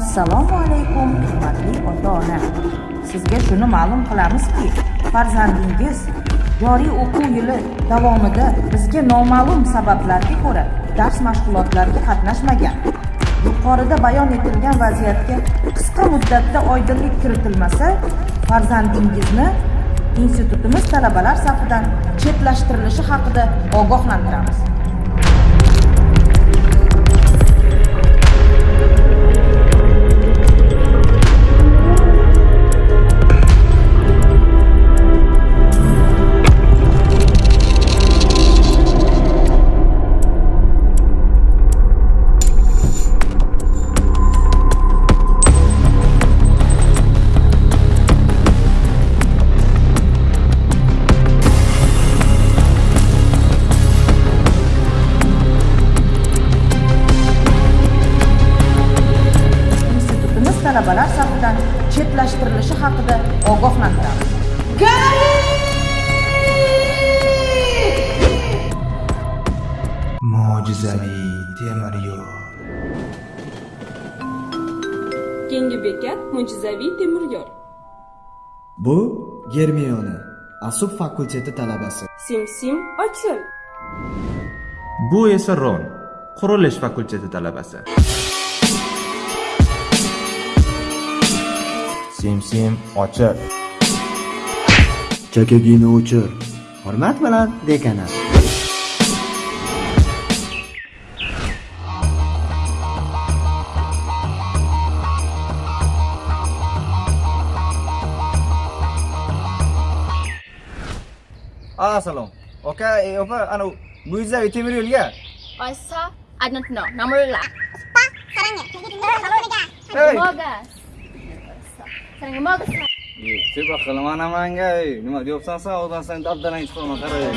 assalomu alaykum hurmatli ota ona sizga shuni ma'lum qilamizki farzandingiz joriy o'quv yili davomida bizga noma'lum sabablarga ko'ra dars mashg'ulotlariga qatnashmagan. Yuqorida bayon etilgan vaziyatga qisqa muddatda oydinlik kiritilmasa farzandingizni institutimiz talabalar safidan chetlashtirilishi haqida ogohlantiramiz. Talabalar safidan chetlashtirilishi haqida ogohlantiramiz mo'jizaviy temir yo'l Keyingi bekat mo'jizaviy temir yo'l. Bu Germiona, Asub fakulteti talabasi. Sim sim ochil. Bu esa Ron, qurilish fakulteti talabasi. sim sim ochir chakagini o'chir hurmat bilan dekanat Assalamu. Ah, okay, eh, apa, anu, Muiza, itu miri ya? Oisa, I don't know. Namurula. Pa, sarangnya. Hello, Mogas. Sen modasan. Yetti bakalım anam hangi. Nima diyorsan sağ odan sen dabdan hiç sorma karayın.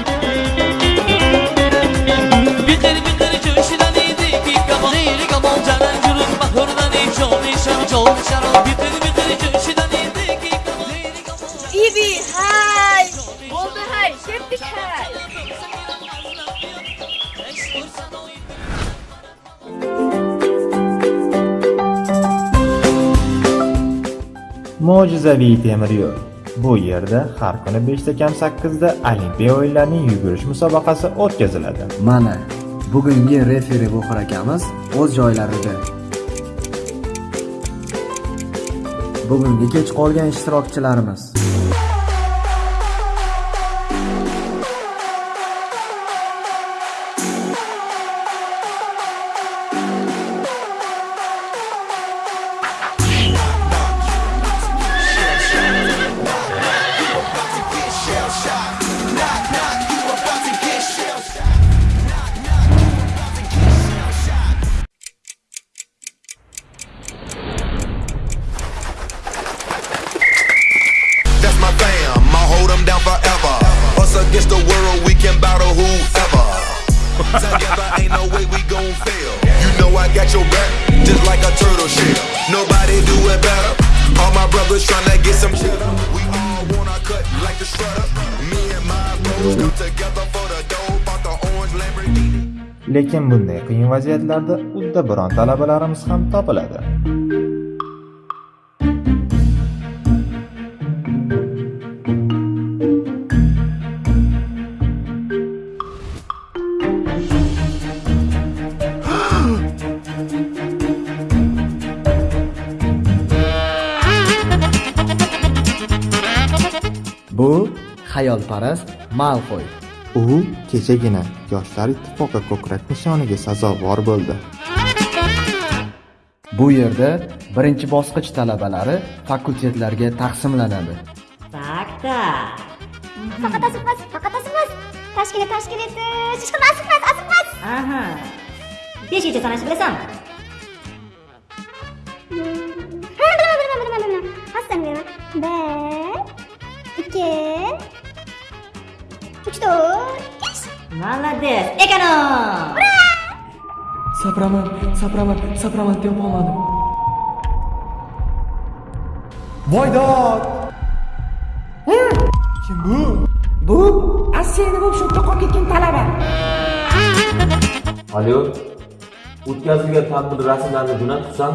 Bitir bitir çöşüden idi. Bir kapalı yeri kapalı canan cürün. Bahırdan hiç olmuşan çolmuşan. Bitir bitir çöşüden idi. Bir kapalı yeri kapalı canan cürün. İbi hay. Oldu hay. Şeftik hay. Mo'jizaviy temir yo'l. Bu yerda har kuni 5 ta kam 8 da Olimpiya o'yinlarining yugurish musobaqasi o'tkaziladi. Mana, bugungi referi Buxor akamiz o'z joylarida. Bugungi kech qolgan ishtirokchilarimiz. All trying to get some cheddar. We all want wanna cut like the shredder. Me and my bros come together for the dough. Bought the orange Lamborghini. Lekin bunday qiyin vaziyatlarda udda biron talabalarimiz ham topiladi. Bu xayolparast Malfoy. U kechagina Yoshlar ittifoqi ko'krak nishoniga sazovor bo'ldi. Bu yerda birinchi bosqich talabalari fakultetlarga taqsimlanadi. Faqat asibmas, faqat asibmas. Tashkil tashkil etish. Chiqib asibmas, asibmas. Aha. Beshgacha sanashni bilasanmi? Молодец! Ekonom! Sapraman, sapraman, sapraman topolmadim. Voydod! Kim bu? Bu Assiyani bo'lib shu qolib ketgan talaba. Alo, o'tkazilgan tadbir rasmlarini jo'natibsan?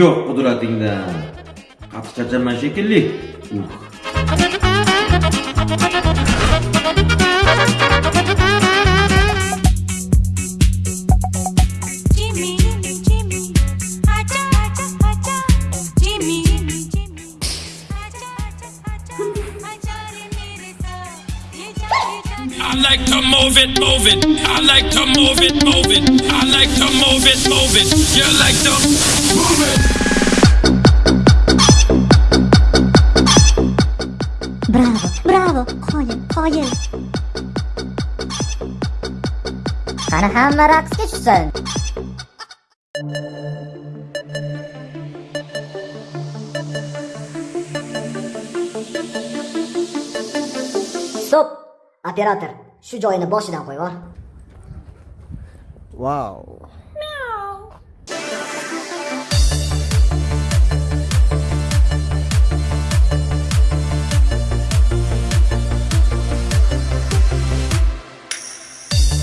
Yo'q qudratingdan. Qattiq charchaman shekilli. Uh. I like to move it, move it. I like to move it, move it. I like to move it, move it. You like to move it. bravo bravo qoyil qoyil qani hamma raqsga tushsin stop operator shu joyini boshidan qo'yvor Wow.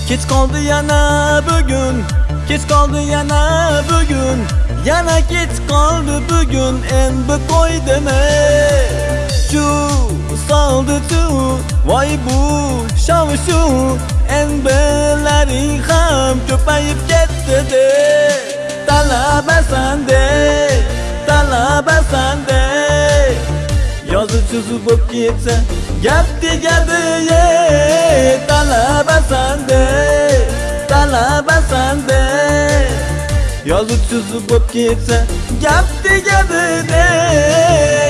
Kech qoldi yana bugun Kech qoldi yana bugun Yana kech qoldi bugun Endi qo'ydimi Shu kaldı tu. Vay bu şavşu Enbeleri ham köpeyip gitti de. Talaba sende Talaba sende. Yazı çözü bop gitse Gap digadi ye Talaba sende Talaba sende. Yazı çözü bop gitse Gap digadi de